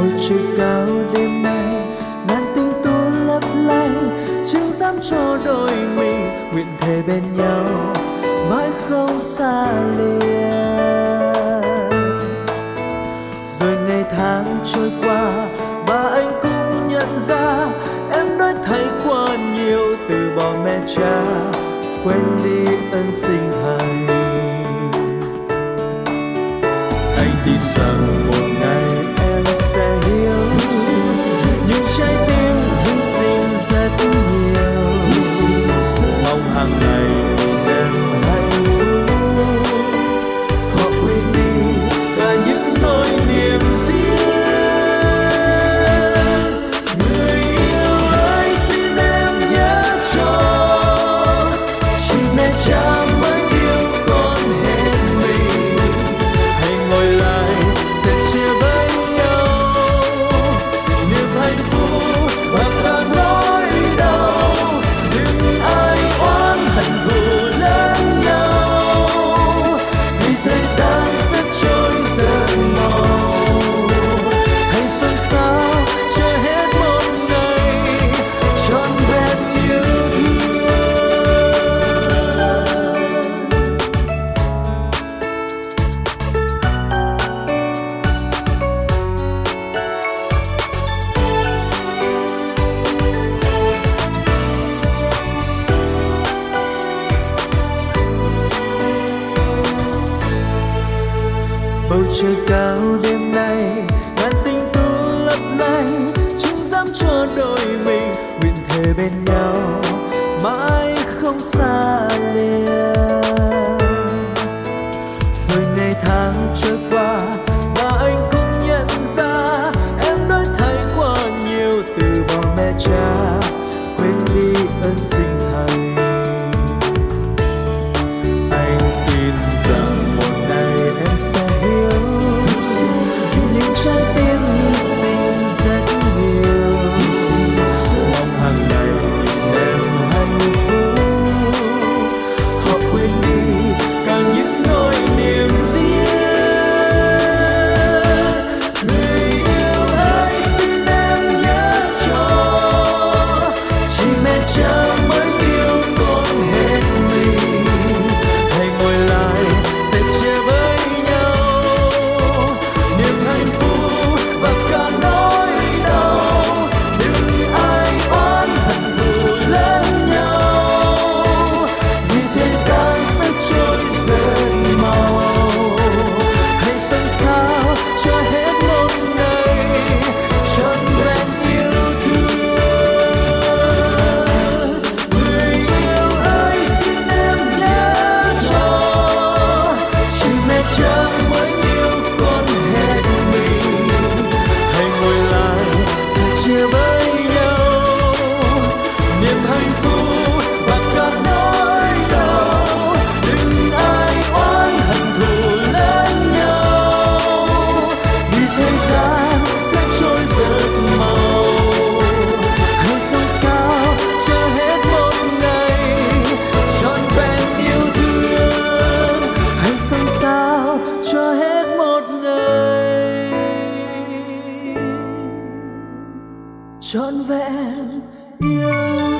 bầu trời cao đêm nay, ngàn tiếng tu lấp lánh chứng dám cho đôi mình, nguyện thề bên nhau, mãi không xa lìa rồi ngày tháng trôi qua và anh cũng nhận ra, em đã thay qua nhiều từ bỏ mẹ cha, quên đi ân sinh thầy. anh tin rằng trời cao đêm nay, ngàn tinh tú lấp lánh, chúng dám cho đôi mình nguyện thề bên nhau, mãi không xa lìa rồi ngày tháng trôi qua, và anh cũng nhận ra, em đã thay qua nhiều từ bỏ mẹ cha, quên đi ơn sinh thành trọn vẹn. yêu